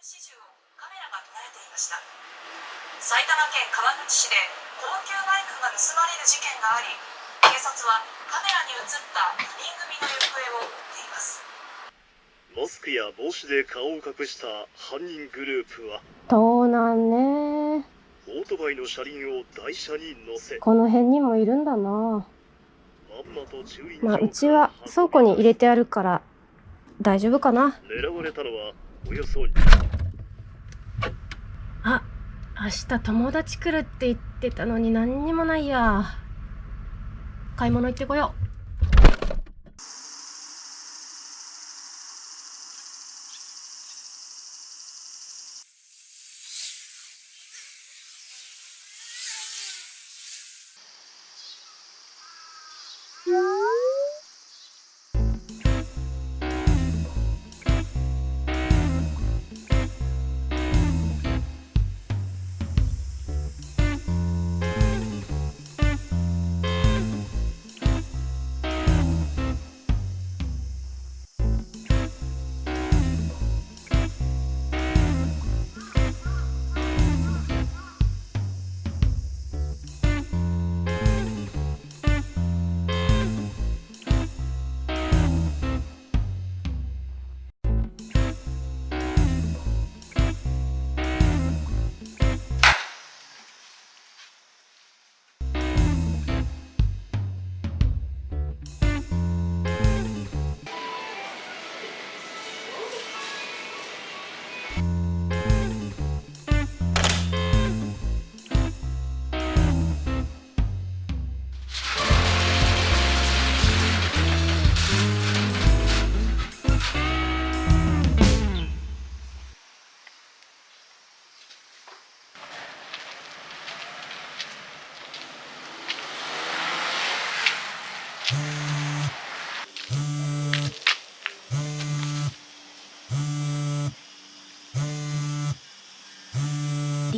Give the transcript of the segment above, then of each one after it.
始終をカメラが捉えていました。埼玉県川口市で高級バイクが盗まれる事件があり警察はカメラに映った2人組の行方を追っています。マスクや帽子で顔を隠した犯人グループは盗難ね。オートバイの車輪を台車に乗せこの辺にもいるんだな。まんまと駐輪場まあうちは倉庫に入れてあるから大丈夫かな。狙われたのはおよそあ明日友達来るって言ってたのに何にもないや。買い物行ってこよう。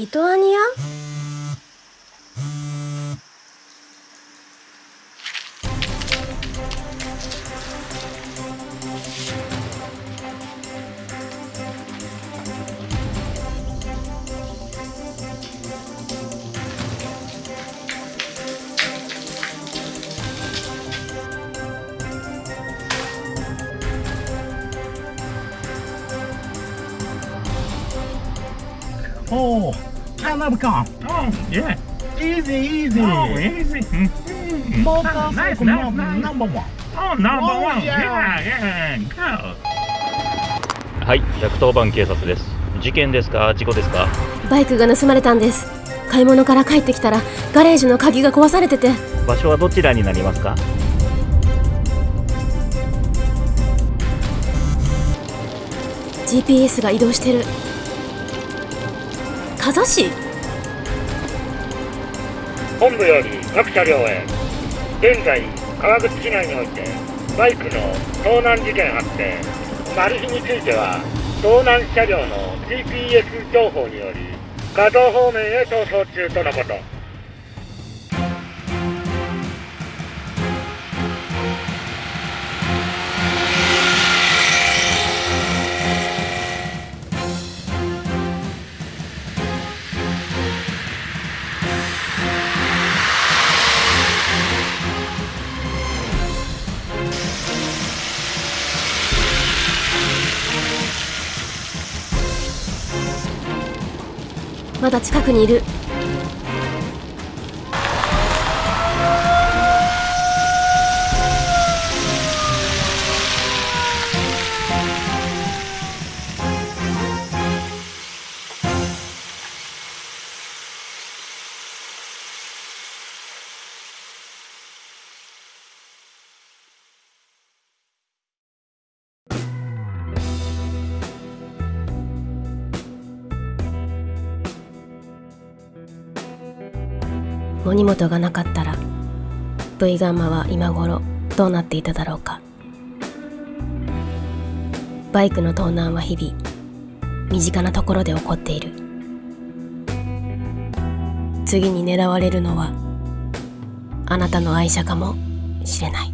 リトアニア？おお、あ、ナブカン。おいや、easy, easy. Oh, easy. モーターサイクルナンバーワン。Oh, number one. Yeah, yeah, go. はい、110番警察です。事件ですか？事故ですか？バイクが盗まれたんです買い物から帰ってきたらガレージの鍵が壊されてて場所はどちらになりますか？GPS が移動してる加須市本部より各車両へ。現在川口市内においてバイクの盗難事件発生。マル秘については盗難車両の GPS 情報により画像方面へ逃走中とのこと。まだ近くにいる。森本がなかったら V ガンマは今頃どうなっていただろうか。バイクの盗難は日々身近なところで起こっている。次に狙われるのはあなたの愛車かもしれない。